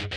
you